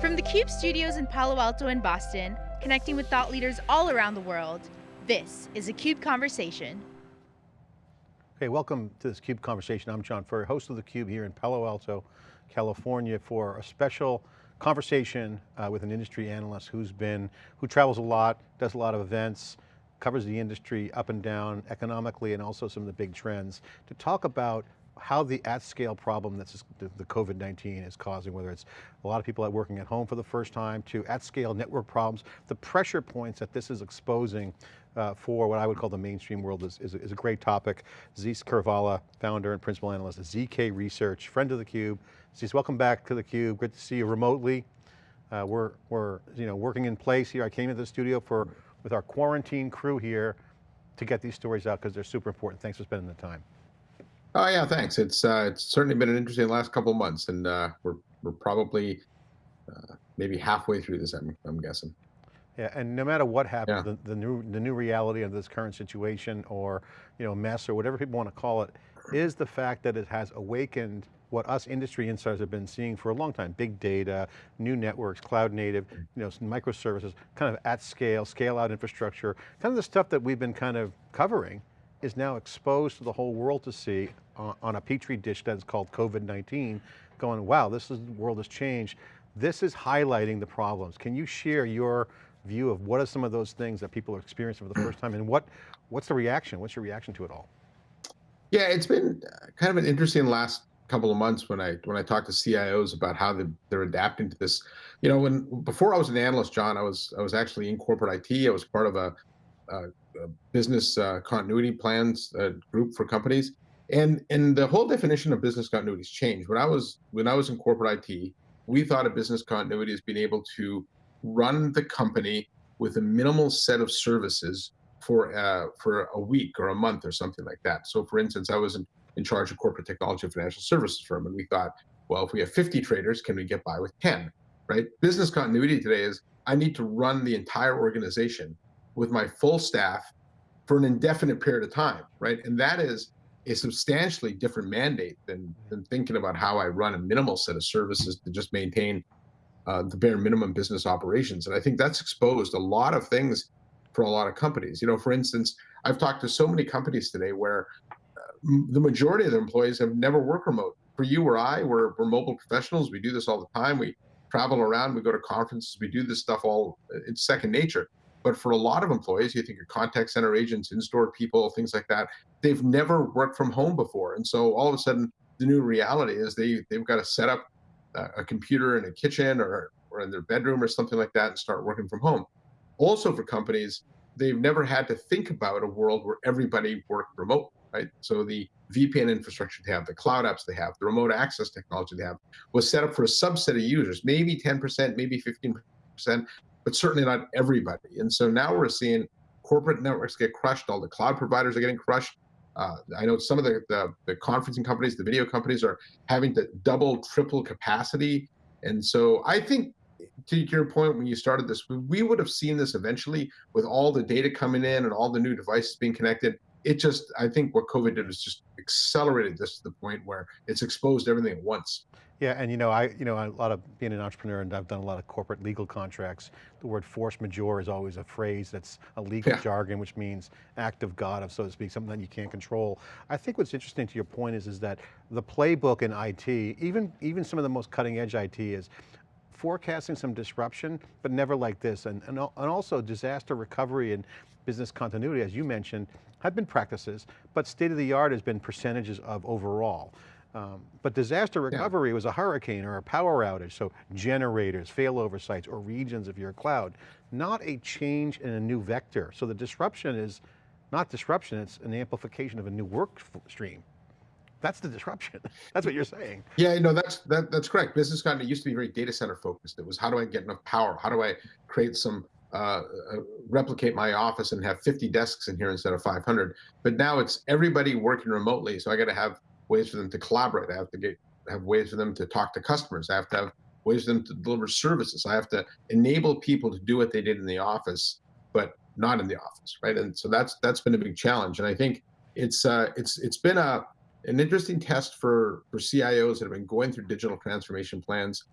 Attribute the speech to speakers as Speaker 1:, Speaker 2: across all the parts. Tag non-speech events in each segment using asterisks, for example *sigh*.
Speaker 1: From the CUBE studios in Palo Alto and Boston, connecting with thought leaders all around the world, this is a CUBE Conversation.
Speaker 2: Hey, welcome to this CUBE Conversation. I'm John Furrier, host of the Cube here in Palo Alto, California for a special conversation uh, with an industry analyst who's been, who travels a lot, does a lot of events, covers the industry up and down economically and also some of the big trends to talk about how the at scale problem that's the COVID-19 is causing, whether it's a lot of people working at home for the first time to at scale network problems, the pressure points that this is exposing uh, for what I would call the mainstream world is, is, is a great topic. Zeus Kerravala, founder and principal analyst at ZK Research, friend of theCUBE. Zeus, welcome back to theCUBE. Good to see you remotely. Uh, we're, we're you know, working in place here. I came into the studio for, with our quarantine crew here to get these stories out because they're super important. Thanks for spending the time.
Speaker 3: Oh yeah, thanks. It's uh, it's certainly been an interesting last couple of months, and uh, we're we're probably uh, maybe halfway through this. I'm I'm guessing.
Speaker 2: Yeah, and no matter what happens, yeah. the, the, new the new reality of this current situation, or you know mess, or whatever people want to call it, is the fact that it has awakened what us industry insiders have been seeing for a long time, big data, new networks, cloud native, you know, microservices, kind of at scale, scale out infrastructure, kind of the stuff that we've been kind of covering is now exposed to the whole world to see on, on a petri dish that's called COVID-19, going, wow, this is, the world has changed. This is highlighting the problems. Can you share your view of what are some of those things that people are experiencing for the first time and what, what's the reaction? What's your reaction to it all?
Speaker 3: Yeah, it's been kind of an interesting last couple of months when I when I talk to CIOs about how they, they're adapting to this. You know, when before I was an analyst, John, I was I was actually in corporate IT. I was part of a, a business uh, continuity plans uh, group for companies. And, and the whole definition of business continuity has changed. When I was when I was in corporate IT, we thought of business continuity as being able to run the company with a minimal set of services for uh, for a week or a month or something like that. So, for instance, I was in, in charge of corporate technology and financial services firm, and we thought, well, if we have 50 traders, can we get by with 10? Right? Business continuity today is I need to run the entire organization with my full staff for an indefinite period of time, right? And that is a substantially different mandate than, than thinking about how I run a minimal set of services to just maintain uh, the bare minimum business operations. And I think that's exposed a lot of things for a lot of companies. You know, for instance, I've talked to so many companies today where uh, the majority of their employees have never worked remote. For you or I, we're, we're mobile professionals. We do this all the time. We travel around, we go to conferences, we do this stuff all, it's second nature. But for a lot of employees, you think of contact center agents, in-store people, things like that, they've never worked from home before. And so all of a sudden, the new reality is they, they've got to set up a computer in a kitchen or, or in their bedroom or something like that and start working from home. Also for companies, they've never had to think about a world where everybody worked remote, right? So the VPN infrastructure they have, the cloud apps they have, the remote access technology they have was set up for a subset of users, maybe 10%, maybe 15%, but certainly not everybody. And so now we're seeing corporate networks get crushed. All the cloud providers are getting crushed. Uh, I know some of the, the, the conferencing companies, the video companies are having to double, triple capacity. And so I think to your point when you started this, we would have seen this eventually with all the data coming in and all the new devices being connected. It just, I think what COVID did is just accelerated this to the point where it's exposed everything at once.
Speaker 2: Yeah, and you know, I, you know, a lot of being an entrepreneur and I've done a lot of corporate legal contracts. The word force majeure is always a phrase that's a legal yeah. jargon, which means act of God, of so to speak, something that you can't control. I think what's interesting to your point is, is that the playbook in IT, even, even some of the most cutting edge IT is forecasting some disruption, but never like this. And, and, and also disaster recovery and business continuity, as you mentioned, have been practices, but state of the art has been percentages of overall. Um, but disaster recovery yeah. was a hurricane or a power outage, so generators, failover sites, or regions of your cloud, not a change in a new vector. So the disruption is not disruption, it's an amplification of a new work stream. That's the disruption. *laughs* that's what you're saying.
Speaker 3: Yeah, no, that's that, that's correct. Business kind of used to be very data center focused. It was how do I get enough power? How do I create some uh, uh, replicate my office and have 50 desks in here instead of 500. But now it's everybody working remotely. So I got to have ways for them to collaborate. I have to get have ways for them to talk to customers. I have to have ways for them to deliver services. I have to enable people to do what they did in the office, but not in the office, right? And so that's that's been a big challenge. And I think it's uh, it's it's been a an interesting test for for CIOs that have been going through digital transformation plans.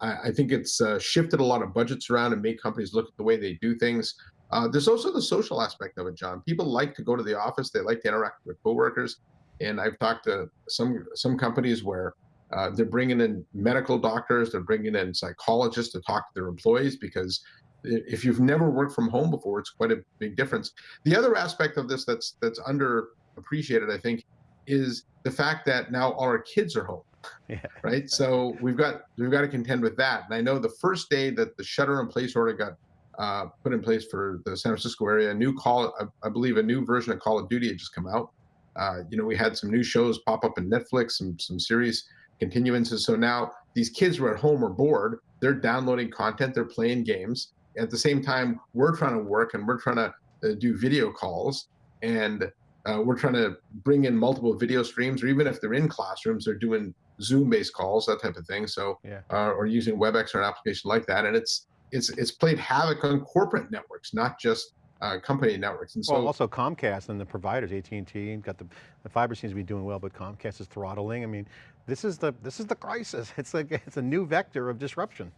Speaker 3: I, I think it's uh, shifted a lot of budgets around and made companies look at the way they do things. Uh, there's also the social aspect of it, John. People like to go to the office. They like to interact with coworkers. And I've talked to some some companies where uh, they're bringing in medical doctors, they're bringing in psychologists to talk to their employees because if you've never worked from home before, it's quite a big difference. The other aspect of this that's that's underappreciated, I think, is the fact that now all our kids are home. *laughs* Yeah. Right. So we've got we've got to contend with that. And I know the first day that the shutter in place order got uh, put in place for the San Francisco area, a new call, I, I, believe a new version of Call of Duty had just come out. Uh, you know, we had some new shows pop up in Netflix, some some series continuances. So now these kids were at home or bored. They're downloading content. They're playing games. At the same time, we're trying to work and we're trying to uh, do video calls and uh, we're trying to bring in multiple video streams, or even if they're in classrooms, they're doing Zoom-based calls, that type of thing. So, yeah. uh, or using WebEx or an application like that, and it's it's it's played havoc on corporate networks, not just uh, company networks. And so
Speaker 2: well, also Comcast and the providers, AT&T, got the, the fiber seems to be doing well, but Comcast is throttling. I mean, this is the this is the crisis. *laughs* It's like it's a new vector of disruption.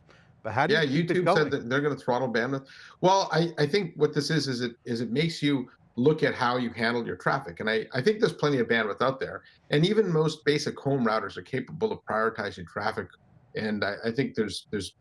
Speaker 2: But how do
Speaker 3: yeah,
Speaker 2: you
Speaker 3: YouTube said that they're going to throttle bandwidth. Well, I, I think what this is is it is it makes you look at how you handle your traffic. And I, I think there's plenty of bandwidth out there. And even most basic home routers are capable of prioritizing traffic. And I, I think there's there's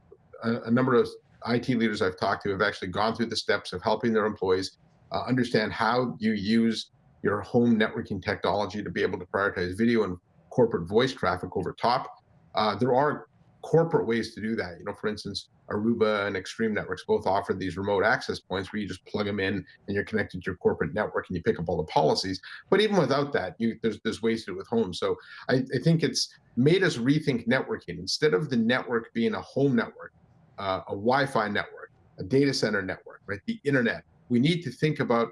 Speaker 3: a, a, number of IT leaders I've talked to have actually gone through the steps of helping their employees uh, understand how you use your home networking technology to be able to prioritize video and corporate voice traffic over top. Uh, there are corporate ways to do that. You know, for instance, Aruba and Extreme Networks both offer these remote access points where you just plug them in and you're connected to your corporate network and you pick up all the policies. But even without that, you, there's there's ways to do it with home. So I, I think it's made us rethink networking. Instead of the network being a home network, uh, a Wi-Fi network, a data center network, right? The internet. We need to think about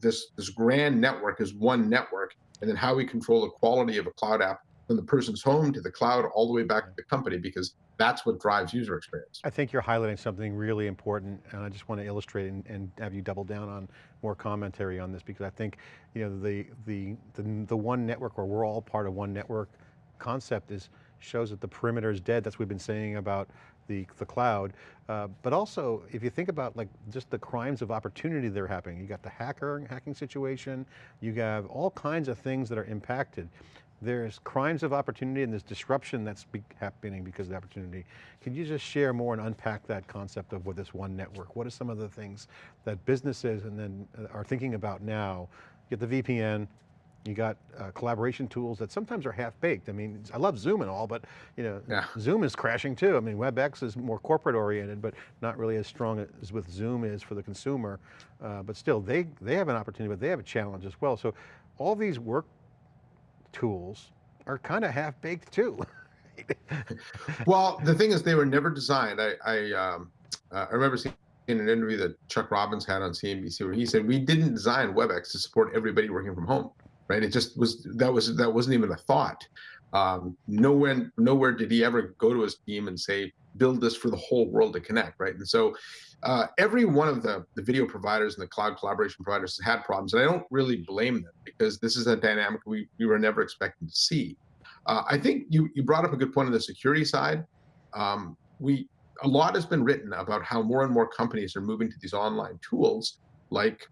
Speaker 3: this this grand network as one network, and then how we control the quality of a cloud app from the person's home to the cloud all the way back to the company because that's what drives user experience.
Speaker 2: I think you're highlighting something really important and I just want to illustrate and, and, have you double down on more commentary on this because I think you know the, the, the, the one network or we're all part of one network concept is shows that the perimeter is dead. That's what we've been saying about the, the cloud. Uh, but also, if you think about like just the crimes of opportunity that are happening, you got the hacker hacking situation, you have all kinds of things that are impacted there's crimes of opportunity and there's disruption that's be happening because of the opportunity. Can you just share more and unpack that concept of what this one network? What are some of the things that businesses and then uh, are thinking about now? You get the VPN, you got uh, collaboration tools that sometimes are half baked. I mean, I love Zoom and all, but you know, yeah. Zoom is crashing too. I mean, WebEx is more corporate oriented, but not really as strong as with Zoom is for the consumer. Uh, but still, they, they have an opportunity, but they have a challenge as well. So all these work tools are kind of half baked too. *laughs*
Speaker 3: well, the thing is, they were never designed. I I, um, uh, I remember seeing in an interview that Chuck Robbins had on CNBC where he said we didn't design WebEx to support everybody working from home, right? It just was that was that wasn't even a thought. Um, nowhere nowhere did he ever go to his team and say build this for the whole world to connect, right? And so uh, every one of the, the video providers and the cloud collaboration providers has had problems, and I don't really blame them because this is a dynamic we, we were never expecting to see. Uh, I think you, you brought up a good point on the security side. Um, we a lot has been written about how more and more companies are moving to these online tools like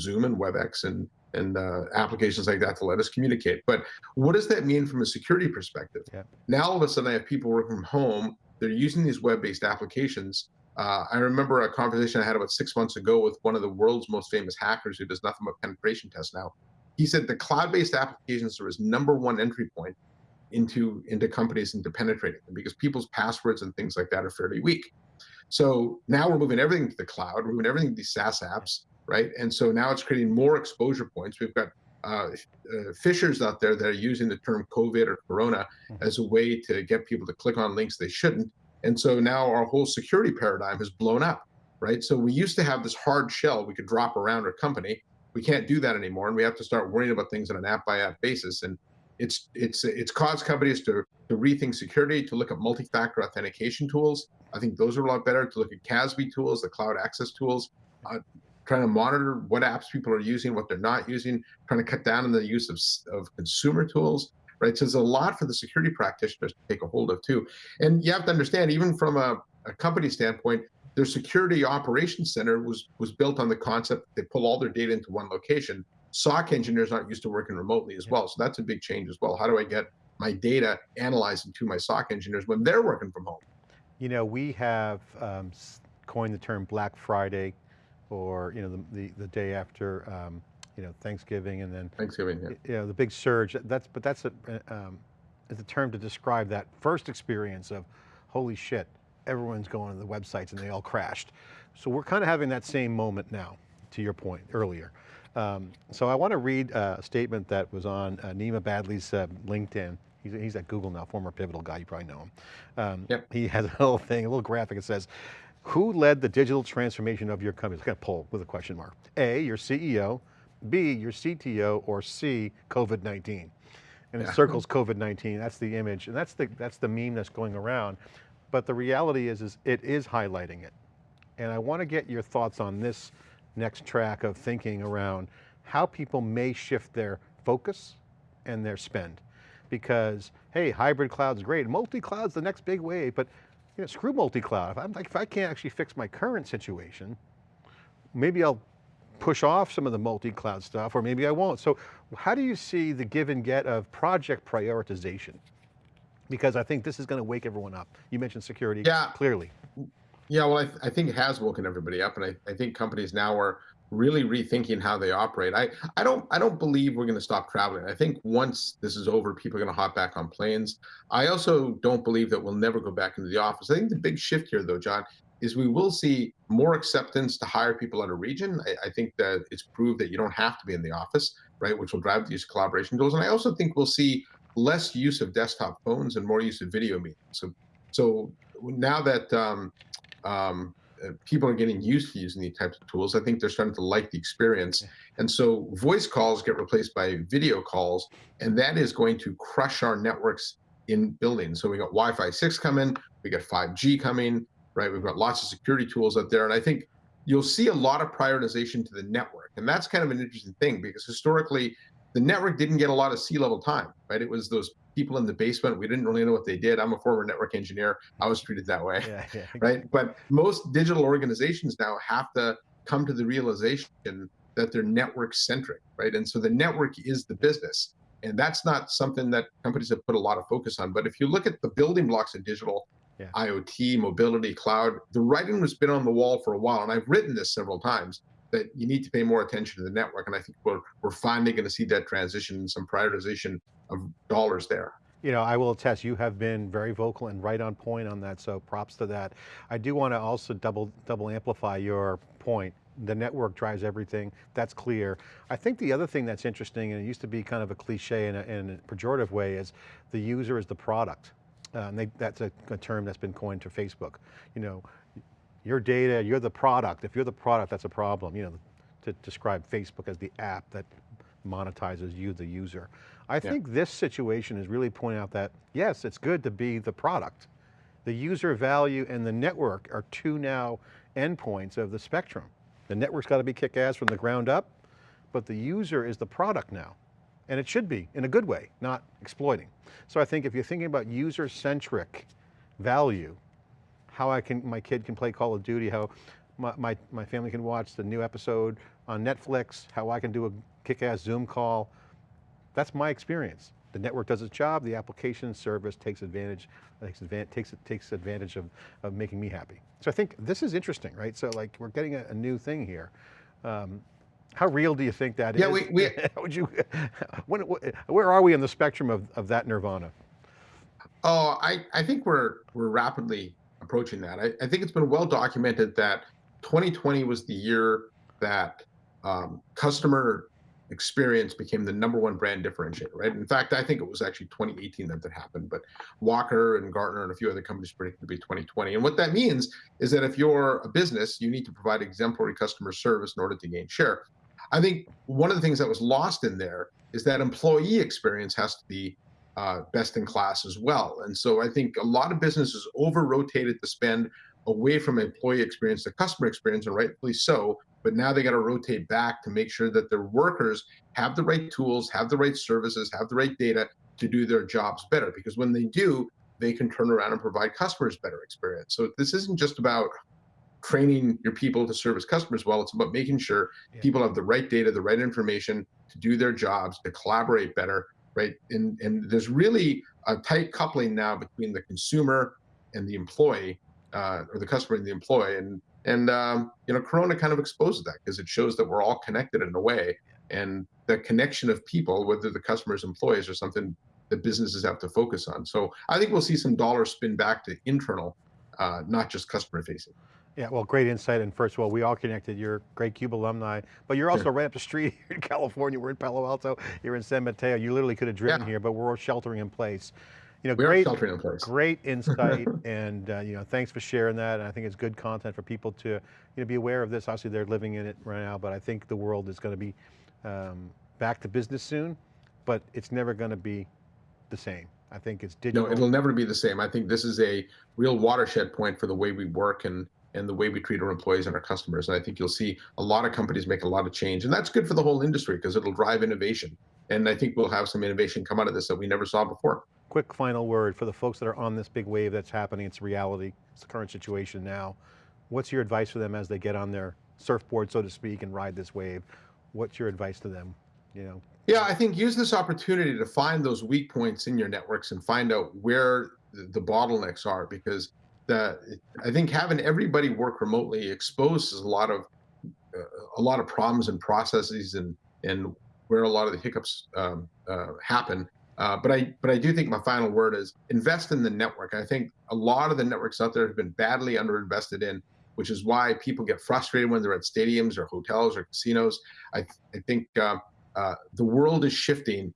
Speaker 3: Zoom and WebEx and and uh, applications like that to let us communicate. But what does that mean from a security perspective? Yeah. Now all of a sudden I have people working from home. They're using these web-based applications uh, I remember a conversation I had about six months ago with one of the world's most famous hackers who does nothing but penetration tests now. He said the cloud-based applications are his number one entry point into into companies into penetrating them because people's passwords and things like that are fairly weak. So now we're moving everything to the cloud, we're moving everything to these SaaS apps, right? And so now it's creating more exposure points. We've got uh, uh, phishers out there that are using the term COVID or Corona mm-hmm. as a way to get people to click on links they shouldn't and so now our whole security paradigm has blown up, right? So we used to have this hard shell we could drop around our company. We can't do that anymore, and we have to start worrying about things on an app by app basis. And it's it's it's caused companies to to rethink security, to look at multi-factor authentication tools. I think those are a lot better. To look at CASB tools, the cloud access tools, uh, trying to monitor what apps people are using, what they're not using, trying to cut down on the use of of consumer tools right? So there's a lot for the security practitioners to take a hold of too. And you have to understand, even from a, a company standpoint, their security operations center was was built on the concept they pull all their data into one location. SOC engineers aren't used to working remotely as well, so that's a big change as well. How do I get my data analyzed into my SOC engineers when they're working from home?
Speaker 2: You know, we have um, coined the term Black Friday, or you know, the the, the day after um, you know Thanksgiving, and then
Speaker 3: Thanksgiving, yeah.
Speaker 2: you know, the big surge. That's but that's a um, is a term to describe that first experience of, holy shit, everyone's going to the websites and they all crashed. So we're kind of having that same moment now, to your point earlier. Um, so I want to read a statement that was on uh, Nima Badiey's uh, LinkedIn. He's, he's, at Google now, former Pivotal guy, you probably know him. Um, yep. He has a little thing, a little graphic, it says, who led the digital transformation of your company? It's got a poll with a question mark. A, your CEO, B, your CTO, or C, COVID-19. And yeah. it circles COVID-19, that's the image, and that's the, that's the meme that's going around. But the reality is, is it is highlighting it. And I want to get your thoughts on this next track of thinking around how people may shift their focus and their spend. Because, hey, hybrid cloud's great, multi-cloud's the next big wave, but you know, screw multi-cloud. If, I'm, if I can't actually fix my current situation, maybe I'll push off some of the multi-cloud stuff, or maybe I won't. So how do you see the give and get of project prioritization? because I think this is going to wake everyone up. You mentioned security yeah. clearly.
Speaker 3: Yeah, well, I, th I think it has woken everybody up, and I, I think companies now are really rethinking how they operate. I, I don't I don't believe we're going to stop traveling. I think once this is over, people are going to hop back on planes. I also don't believe that we'll never go back into the office. I think the big shift here, though, John, is we will see more acceptance to hire people out of region. I, I think that it's proved that you don't have to be in the office, right, which will drive the use of collaboration tools. And I also think we'll see less use of desktop phones and more use of video meetings. So, so now that um, um, Uh, people are getting used to using these types of tools, I think they're starting to like the experience. And so voice calls get replaced by video calls, and that is going to crush our networks in buildings. So we got Wi-Fi 6 coming, we got 5G coming, right? We've got lots of security tools out there. And I think you'll see a lot of prioritization to the network. And that's kind of an interesting thing because historically, the network didn't get a lot of C-level time, right? It was those people in the basement. We didn't really know what they did. I'm a former network engineer. I was treated that way, yeah, yeah. *laughs* right? But most digital organizations now have to come to the realization that they're network centric, right? And so the network is the business. And that's not something that companies have put a lot of focus on. But if you look at the building blocks of digital, yeah. IoT, mobility, cloud, the writing has been on the wall for a while. And I've written this several times that you need to pay more attention to the network. And I think we're, we're finally going to see that transition and some prioritization of dollars there.
Speaker 2: You know, I will attest, you have been very vocal and right on point on that, so props to that. I do want to also double, double amplify your point. The network drives everything, that's clear. I think the other thing that's interesting, and it used to be kind of a cliche in a, in a pejorative way, is the user is the product. Uh, and they, that's a, a term that's been coined to Facebook. You know, your data, you're the product. If you're the product, that's a problem. You know, to describe Facebook as the app that monetizes you, the user. I yeah. think this situation is really pointing out that, yes, it's good to be the product. The user value and the network are two now endpoints of the spectrum. The network's got to be kick-ass from the ground up, but the user is the product now. And it should be, in a good way, not exploiting. So I think if you're thinking about user-centric value, how I can, my kid can play Call of Duty, how my, my, my family can watch the new episode on Netflix, how I can do a kick-ass Zoom call. That's my experience. The network does its job, the application service takes advantage, takes advantage, takes, takes advantage of, of making me happy. So I think this is interesting, right? So like we're getting a, a new thing here. Um, how real do you think that
Speaker 3: yeah,
Speaker 2: is?
Speaker 3: we, we *laughs*
Speaker 2: would you, *laughs* when, where are we in the spectrum of, of that nirvana?
Speaker 3: Oh, I, I think we're, we're rapidly approaching that. I, I think it's been well documented that 2020 was the year that um, customer experience became the number one brand differentiator, right? In fact, I think it was actually 2018 that that happened, but Walker and Gartner and a few other companies predicted to be 2020. And what that means is that if you're a business, you need to provide exemplary customer service in order to gain share. I think one of the things that was lost in there is that employee experience has to be uh, best in class as well. And so I think a lot of businesses over rotated the spend away from employee experience to customer experience, and rightfully so. But now they got to rotate back to make sure that their workers have the right tools, have the right services, have the right data to do their jobs better because when they do, they can turn around and provide customers better experience. So this isn't just about training your people to service customers well. It's about making sure
Speaker 2: Yeah.
Speaker 3: people have the right data, the right information to do their jobs, to collaborate better, right? And and there's really a tight coupling now between the consumer and the employee, uh, or the customer and the employee. And and um, you know, Corona kind of exposes that because it shows that we're all connected in a way, and the connection of people, whether the customers, employees, or something that businesses have to focus on. So I think we'll see some dollars spin back to internal, uh, not just customer facing.
Speaker 2: Yeah, well, great insight. And first of all, we all connected. You're great CUBE alumni, but you're also right up the street *laughs* here in California. We're in Palo Alto. You're in San Mateo. You literally could have driven
Speaker 3: Yeah.
Speaker 2: here, but we're sheltering in place. You know,
Speaker 3: We
Speaker 2: great,
Speaker 3: sheltering in place.
Speaker 2: great insight. *laughs* and, uh, you know, thanks for sharing that. And I think it's good content for people to, you know, be aware of this. Obviously they're living in it right now, but I think the world is going to be um, back to business soon, but it's never going to be the same. I think it's digital.
Speaker 3: No, it'll never be the same. I think this is a real watershed point for the way we work and and the way we treat our employees and our customers. And I think you'll see a lot of companies make a lot of change, and that's good for the whole industry because it'll drive innovation. And I think we'll have some innovation come out of this that we never saw before.
Speaker 2: quick final word for the folks that are on this big wave that's happening, it's reality, it's the current situation now. What's your advice for them as they get on their surfboard, so to speak, and ride this wave? What's your advice to them? You know,
Speaker 3: Yeah, I think use this opportunity to find those weak points in your networks and find out where the, the bottlenecks are because the I think having everybody work remotely exposes a lot of uh, a lot of problems and processes and and where a lot of the hiccups um, uh, happen. Uh, but I but I do think my final word is invest in the network. I think a lot of the networks out there have been badly underinvested in, which is why people get frustrated when they're at stadiums or hotels or casinos. I I think uh, uh, the world is shifting.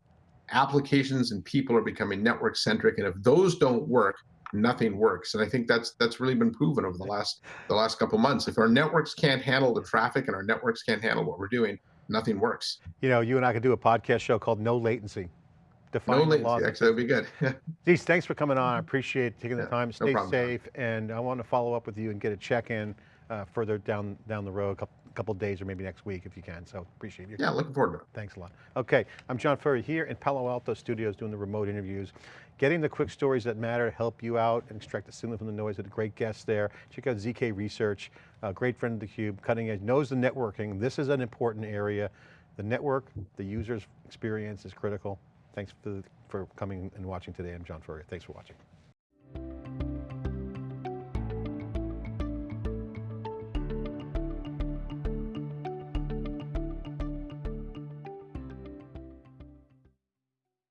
Speaker 3: Applications and people are becoming network centric, and if those don't work, nothing works. And I think that's that's really been proven over the last the last couple months. If our networks can't handle the traffic and our networks can't handle what we're doing, nothing works.
Speaker 2: you know, you and I could do a podcast show called No Latency. Define
Speaker 3: No
Speaker 2: the
Speaker 3: latency. Actually, that'd be good. *laughs*
Speaker 2: Zeus, thanks for coming on. I appreciate taking the
Speaker 3: Yeah,
Speaker 2: time.
Speaker 3: no
Speaker 2: Stay
Speaker 3: problem, John.
Speaker 2: safe. And I want to follow up with you and get a check-in uh, further down down the road, a couple, couple days or maybe next week if you can. So appreciate you.
Speaker 3: yeah, looking forward to it.
Speaker 2: Thanks a lot. Okay, I'm John Furrier here in Palo Alto Studios doing the remote interviews, getting the quick stories that matter to help you out and extract the signal from the noise with a great guest there. Check out ZK Research, a great friend of theCUBE, cutting edge, knows the networking. This is an important area. The network, the user's experience is critical. Thanks for, for coming and watching today. I'm John Furrier. Thanks for watching.